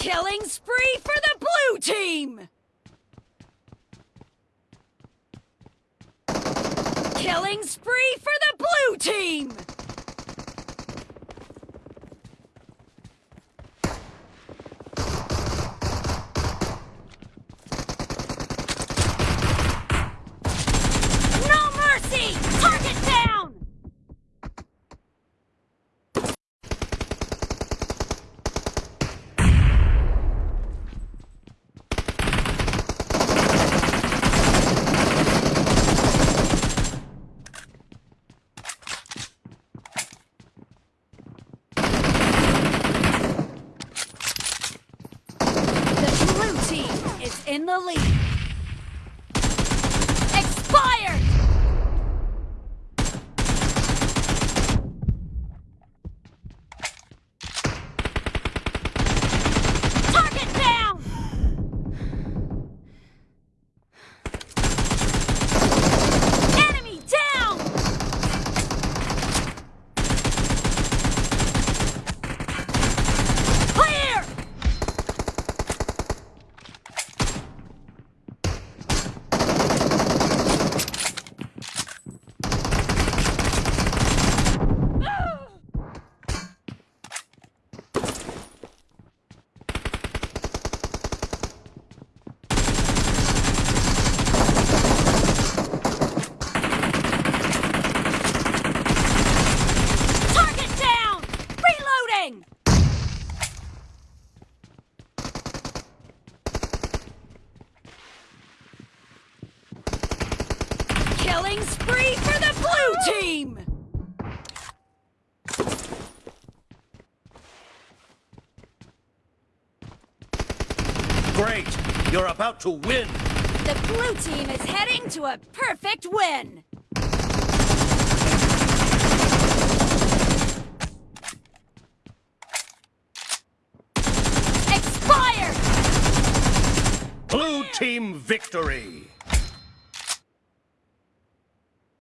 Killing spree for the blue team! Killing spree for the blue team! No mercy! Target down! The blue team is in the lead. Expired! Killing spree for the blue team! Great! You're about to win! The blue team is heading to a perfect win! Expired! Blue team victory!